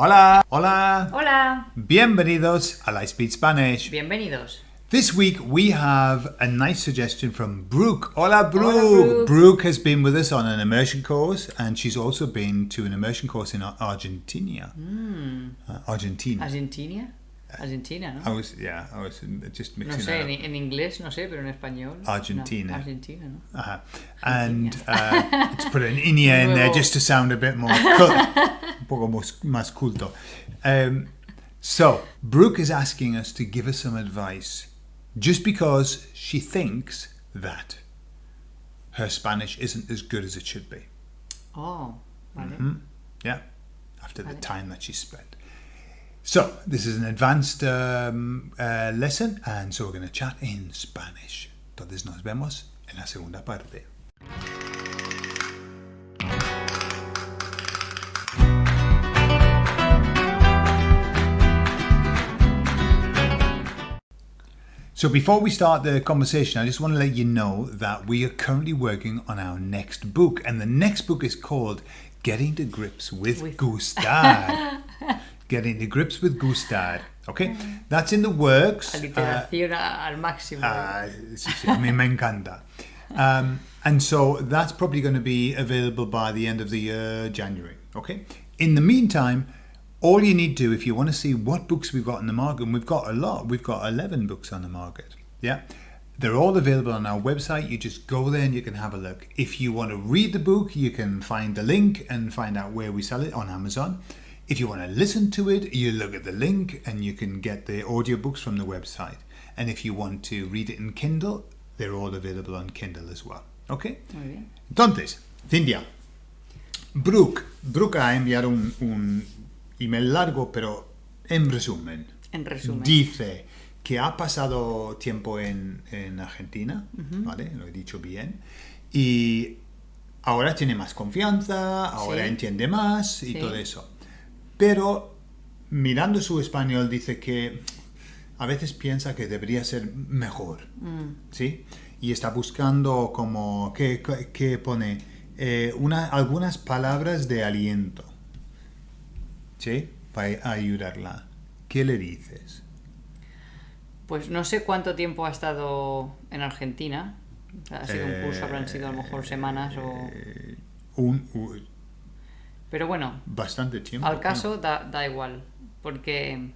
Hola, hola. Hola. Bienvenidos a Speak Spanish. Bienvenidos. This week we have a nice suggestion from Brooke. Hola, Brooke. Brooke. Brooke has been with us on an immersion course and she's also been to an immersion course in Ar- Argentina. Uh, Argentina. Argentina. Argentina, ¿no? I was, yeah, I was just No mixing sé, that en, en inglés no sé, pero en español. no. Argentina. Argentina, ¿no? Uh-huh. And uh, let's put an Inia in there just to sound a bit more poco más, culto. Um, so, Brooke is asking us to give her some advice just because she thinks that her Spanish isn't as good as it should be. Oh, vale. Mm-hmm. Yeah, after the time that she spent. So, this is an advanced um, uh, lesson, and so we're going to chat in Spanish. Entonces, nos vemos en la segunda parte. So before we start the conversation, I just want to let you know that we are currently working on our next book, and the next book is called "Getting to Grips with, With- Gustad." Getting to Grips with Gustad. Okay, that's in the works. Uh, al máximo. Sí, sí, a mí me encanta. Um, and so that's probably going to be available by the end of the year, January. Okay. In the meantime, all you need to do if you want to see what books we've got in the market, and we've got a lot, we've got 11 books on the market. Yeah. They're all available on our website. You just go there and you can have a look. If you want to read the book, you can find the link and find out where we sell it on Amazon. If you want to listen to it, you look at the link and you can get the audiobooks from the website. And if you want to read it in Kindle, they're all available on Kindle as well. Okay? Muy bien. Entonces, Cintia, Brooke, Brooke ha enviado un, un email largo, pero en resumen, En resumen. dice que ha pasado tiempo en, en Argentina, ¿vale? Lo he dicho bien, y ahora tiene más confianza, ahora Sí. entiende más y Sí. todo eso. Pero mirando su español dice que a veces piensa que debería ser mejor, ¿sí? Y está buscando como, ¿qué, qué pone? Eh, una, algunas palabras de aliento, ¿sí? Para ayudarla. ¿Qué le dices? Pues no sé cuánto tiempo ha estado en Argentina. O sea, ha sido un curso, habrán sido a lo mejor semanas o... Eh, un, un- Pero bueno, bastante tiempo. al ¿no? caso da, da igual. Porque...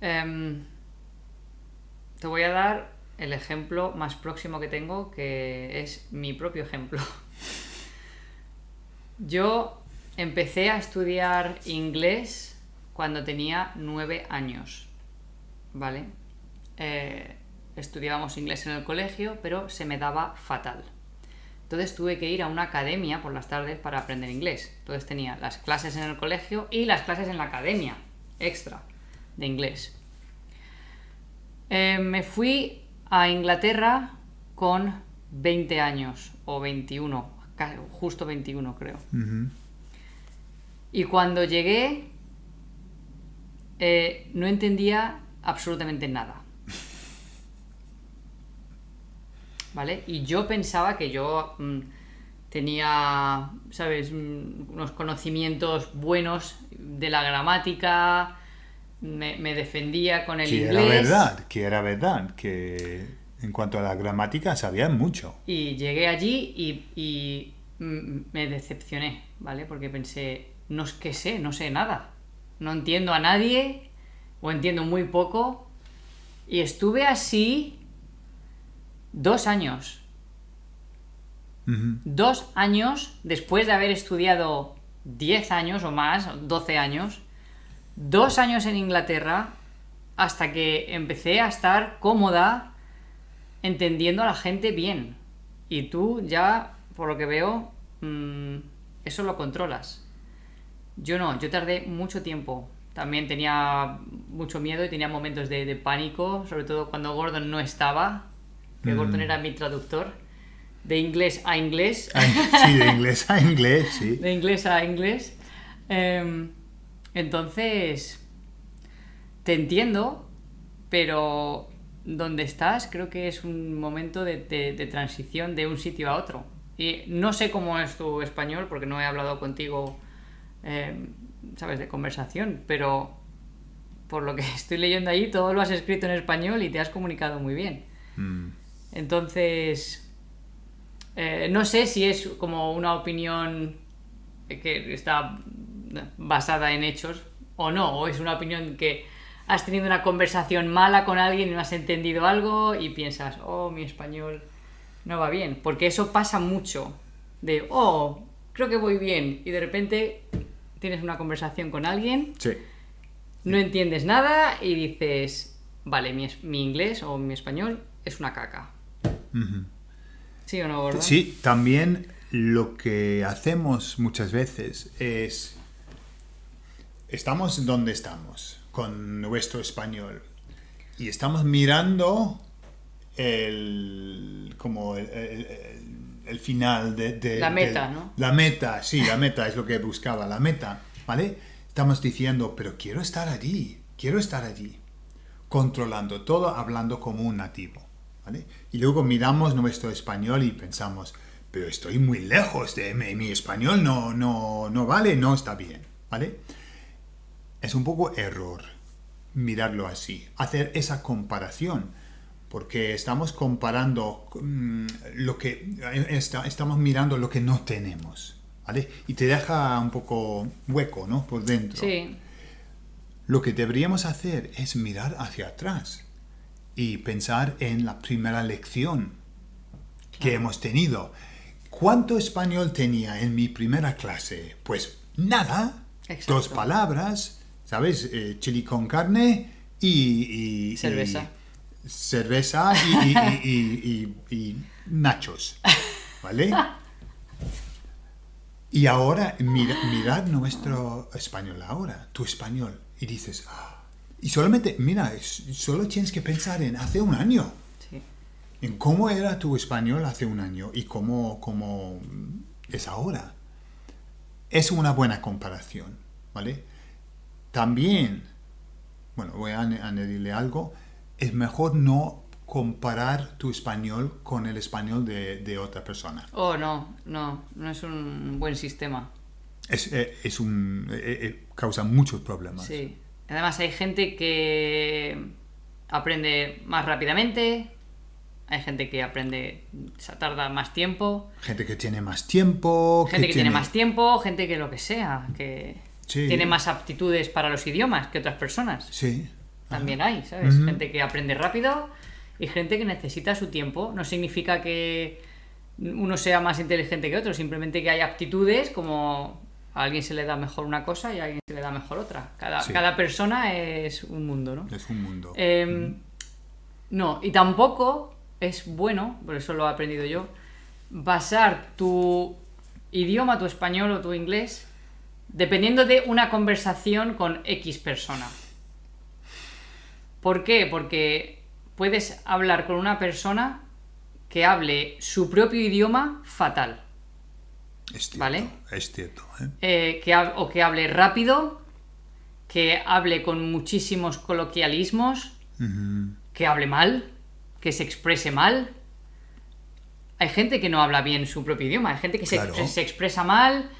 em, te voy a dar el ejemplo más próximo que tengo, que es mi propio ejemplo. Yo empecé a estudiar inglés cuando tenía nueve años, ¿vale? Eh, estudiábamos inglés en el colegio, pero se me daba fatal. Entonces tuve que ir a una academia por las tardes para aprender inglés. Entonces tenía las clases en el colegio y las clases en la academia, extra, de inglés. Eh, me fui a Inglaterra con 20 años, o 21, ca- justo 21 creo. Ujú. Y cuando llegué, eh, no entendía absolutamente nada. ¿Vale? Y yo pensaba que yo mm, tenía, ¿sabes?, Mm, unos conocimientos buenos de la gramática, me, me defendía con el Que inglés. era verdad, que era verdad, que en cuanto a la gramática sabía mucho. Y llegué allí y, y, mm, me decepcioné, ¿vale? Porque pensé, no es que sé, no sé nada. No entiendo a nadie o entiendo muy poco. Y estuve así dos años. Dos años después de haber estudiado 10 años o más, 12 años. Dos años en Inglaterra hasta que empecé a estar cómoda entendiendo a la gente bien. Y tú ya, por lo que veo, mm, eso lo controlas. Yo no, yo tardé mucho tiempo. También tenía mucho miedo y tenía momentos de, de pánico, sobre todo cuando Gordon no estaba, que Gordon era mi traductor, de inglés a inglés. Sí, de inglés a inglés, sí. de inglés a inglés. Em, entonces, te entiendo, pero donde estás creo que es un momento de, de- de transición de un sitio a otro. Y no sé cómo es tu español, porque no he hablado contigo em, ¿sabes?, de conversación, pero por lo que estoy leyendo ahí, todo lo has escrito en español y te has comunicado muy bien. Mm. Entonces, eh, no sé si es como una opinión que está basada en hechos o no, o es una opinión que has tenido una conversación mala con alguien y no has entendido algo y piensas, oh, mi español no va bien, porque eso pasa mucho, de, oh, creo que voy bien, y de repente tienes una conversación con alguien, Sí. no entiendes nada y dices, vale, mi, inglés o mi español es una caca. ¿Sí o no, Gordon? Sí, también lo que hacemos muchas veces es, estamos donde estamos, con nuestro español, y estamos mirando el, como el, el- el- el final de, de- La meta, ¿no? La meta, sí, la meta es lo que buscaba, la meta, ¿vale? Estamos diciendo, pero quiero estar allí, quiero estar allí controlando todo, hablando como un nativo. ¿vale? Y luego miramos nuestro español y pensamos, pero estoy muy lejos de mi, mi español, no, no, no vale, no está bien. ¿vale? Es un poco error mirarlo así, hacer esa comparación, porque estamos comparando mm, lo que está- estamos mirando lo que no tenemos. ¿vale? Y te deja un poco hueco, ¿no? Por dentro. Sí, Lo que deberíamos hacer es mirar hacia atrás y pensar en la primera lección que hemos tenido. ¿Cuánto español tenía en mi primera clase? Pues nada. Exacto. Dos palabras, ¿sabes? Eh, chili con carne y... y- Cerveza. y- cerveza y, y- y- y- y nachos. ¿Vale? Y ahora, mira, mirad nuestro español ahora, tu español, y dices, "Ah". y solamente, mira, solo tienes que pensar en hace un año, sí. en cómo era tu español hace un año y cómo, cómo es ahora. Es una buena comparación, ¿vale? También, bueno, voy a añ- añadirle algo, es mejor no comparar tu español con el español de, de otra persona. Oh, no, no, no es un buen sistema. Es, eh, es un, eh, eh, causa muchos problemas. Sí. Además hay gente que aprende más rápidamente, hay gente que aprende, se tarda más tiempo, Gente que tiene más tiempo. gente que, tiene más tiempo, gente que lo que sea, que Sí. tiene más aptitudes para los idiomas que otras personas. Sí. También hay, ¿sabes? Gente que aprende rápido y gente que necesita su tiempo. No significa que uno sea más inteligente que otro, simplemente que hay aptitudes como a alguien se le da mejor una cosa y a alguien se le da mejor otra. Cada, Sí. cada persona es un mundo, ¿no? Es un mundo. Eh, no, y tampoco es bueno, por eso lo he aprendido yo, basar tu idioma, tu español o tu inglés, dependiendo de una conversación con X persona. ¿Por qué? Porque puedes hablar con una persona que hable su propio idioma fatal. es cierto. ¿vale? Es cierto. ¿eh? eh, que o que hable rápido, que hable con muchísimos coloquialismos, que hable mal, que se exprese mal. Hay gente que no habla bien su propio idioma, hay gente que se, expresa mal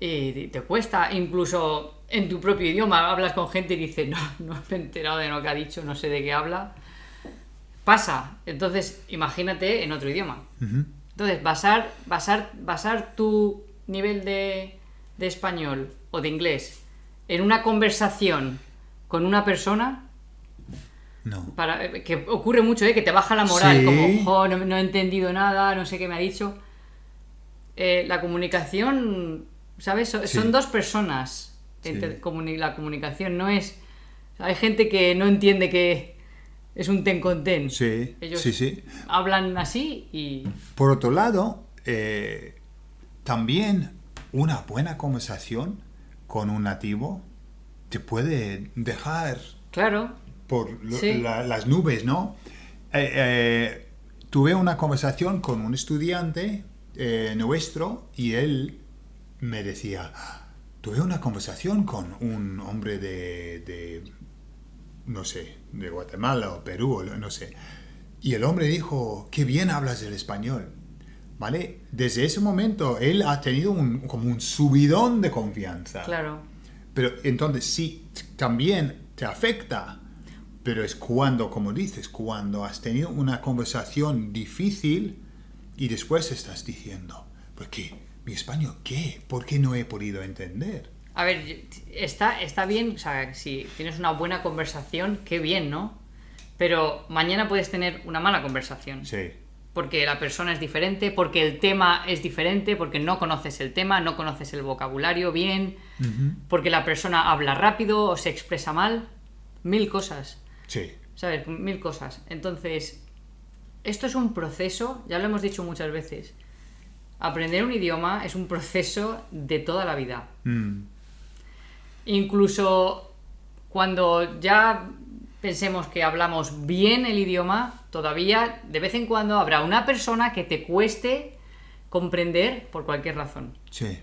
y te cuesta, incluso en tu propio idioma hablas con gente y dices, no, no me he enterado de lo que ha dicho, no sé de qué habla. Pasa, entonces imagínate en otro idioma. Entonces, basar, basar, basar tu nivel de, de español o de inglés en una conversación con una persona, No. para, eh, que ocurre mucho, ¿eh? que te baja la moral, Sí. como, "Jo, no, no he entendido nada, no sé qué me ha dicho. Eh, la comunicación, ¿sabes? So- Sí. Son dos personas. Sí. Entre- comuni- la comunicación no es... Hay gente que no entiende que es un ten con ten. Sí, Ellos sí, sí. hablan así y... Por otro lado, eh, también una buena conversación con un nativo te puede dejar Claro, por lo- Sí. la- las nubes, ¿no? Eh, eh, tuve una conversación con un estudiante nuestro y él me decía, tuve una conversación con un hombre de, de, no sé, de Guatemala o Perú, o no sé. Y el hombre dijo, qué bien hablas el español. ¿Vale? Desde ese momento él ha tenido un, como un subidón de confianza. claro. Pero entonces sí, también te afecta. Pero es cuando, como dices, cuando has tenido una conversación difícil y después estás diciendo, ¿por qué? ¿Mi español qué? ¿Por qué no he podido entender? A ver, está, está bien, o sea, si tienes una buena conversación, qué bien, ¿no? Pero mañana puedes tener una mala conversación. Sí, Porque la persona es diferente, porque el tema es diferente, porque no conoces el tema, no conoces el vocabulario bien, porque la persona habla rápido o se expresa mal. Mil cosas. sí, ¿Sabes? Mil cosas. Entonces, esto es un proceso, ya lo hemos dicho muchas veces. Aprender un idioma es un proceso de toda la vida. Mm, Incluso cuando ya pensemos que hablamos bien el idioma, todavía de vez en cuando habrá una persona que te cueste comprender por cualquier razón. sí,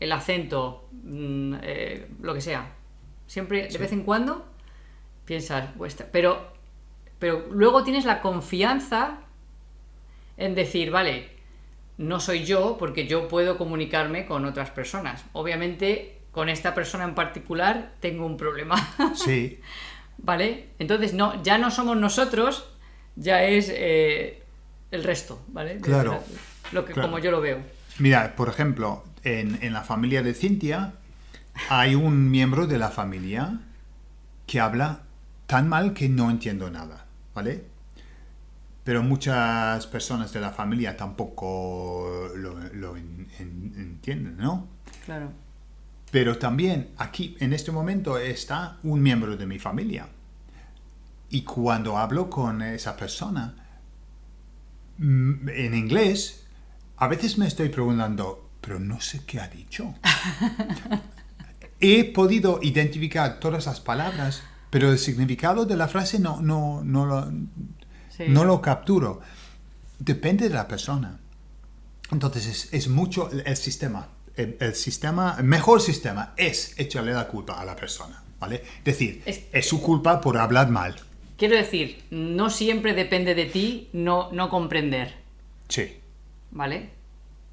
El acento, mm, eh, lo que sea. Siempre, de vez en cuando, piensas, pero, pero luego tienes la confianza en decir, vale, no soy yo porque yo puedo comunicarme con otras personas. Obviamente, con esta persona en particular tengo un problema. sí, ¿Vale? Entonces, no, ya no somos nosotros, ya es eh, el resto, ¿vale? De- Claro. Lo que, Claro. como yo lo veo. Mira, por ejemplo, en, en la familia de Cintia hay un miembro de la familia que habla tan mal que no entiendo nada, ¿vale? Pero muchas personas de la familia tampoco lo, lo en- en- entienden, ¿no? Claro. Pero también aquí, en este momento, está un miembro de mi familia. Y cuando hablo con esa persona mm, en inglés, a veces me estoy preguntando, pero no sé qué ha dicho. He podido identificar todas las palabras, pero el significado de la frase no, no, no, lo, Sí. no lo capturo. Depende de la persona. Entonces es, es mucho el, el sistema. El, el sistema, el mejor sistema es echarle la culpa a la persona, ¿vale? Decir, Es- es, su culpa por hablar mal. Quiero decir, no siempre depende de ti no, no comprender, Sí, ¿vale?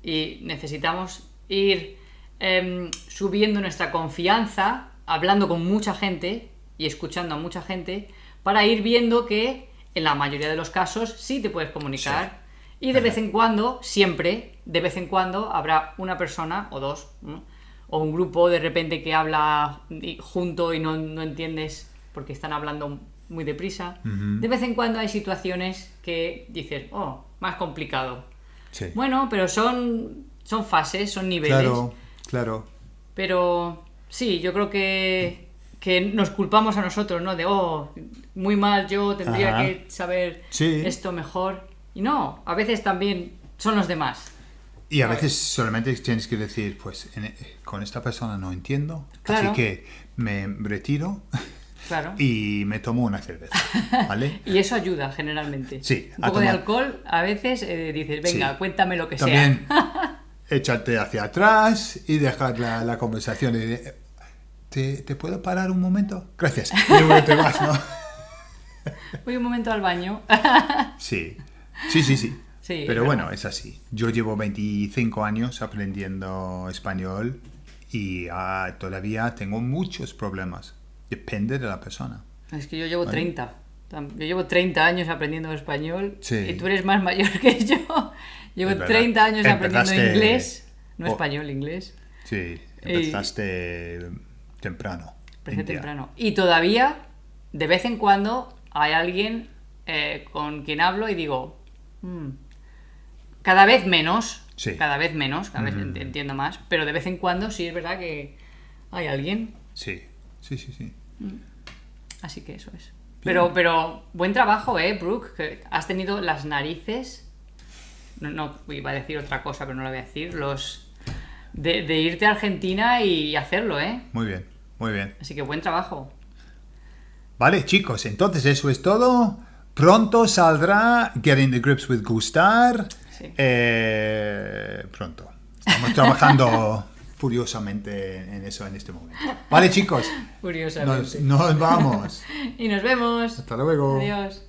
Y necesitamos ir em, subiendo nuestra confianza, hablando con mucha gente y escuchando a mucha gente, para ir viendo que en la mayoría de los casos sí te puedes comunicar. Y de vez en cuando, siempre, de vez en cuando, habrá una persona o dos, ¿no? o un grupo de repente que habla junto y no, no entiendes porque están hablando muy deprisa. De vez en cuando hay situaciones que dices, oh, más complicado. sí. Bueno, pero son, son fases, son niveles. claro, claro. Pero sí, yo creo que, que nos culpamos a nosotros, ¿no? De, oh, muy mal, yo tendría Ajá. que saber Sí. esto mejor. Y no, a veces también son los demás. Y a veces solamente tienes que decir, pues en- con esta persona no entiendo, Claro. así que me retiro Claro. y me tomo una cerveza, ¿vale? Y eso ayuda generalmente. Sí, Un poco de tomar- alcohol, a veces eh, dices, venga, Sí. cuéntame lo que También sea. echarte hacia atrás y dejar la, la conversación. y de, ¿Te, ¿Te puedo parar un momento? Gracias. Y luego te vas, ¿no? Voy un momento al baño. Sí, sí, sí, sí. Sí, Pero es bueno, es así. Yo llevo 25 años aprendiendo español y ah, todavía tengo muchos problemas. Depende de la persona. Es que yo llevo 30. Tam- Yo llevo 30 años aprendiendo español Sí. y tú eres más mayor que yo. Llevo Es verdad. 30 años aprendiendo Empezaste- inglés. No Oh. español, inglés. Sí, Y- empezaste temprano. India. temprano. Y todavía, de vez en cuando, hay alguien eh, con quien hablo y digo, "Mm, cada vez menos, Sí. cada vez menos, cada vez ent- entiendo más, pero de vez en cuando sí es verdad que hay alguien, Sí, sí, sí, sí. así que eso es. Pero, pero buen trabajo, eh, Brooke, que has tenido las narices, no, no iba a decir otra cosa, pero no lo voy a decir, los de, de irte a Argentina y hacerlo, eh. Muy bien, muy bien. Así que buen trabajo. Vale, chicos, entonces eso es todo. Pronto saldrá Getting the Grips with Gustar. Sí. Eh, pronto. Estamos trabajando furiosamente en eso en este momento. Vale, chicos, Curiosamente. nos, nos vamos. Y nos vemos. Hasta luego. Adiós.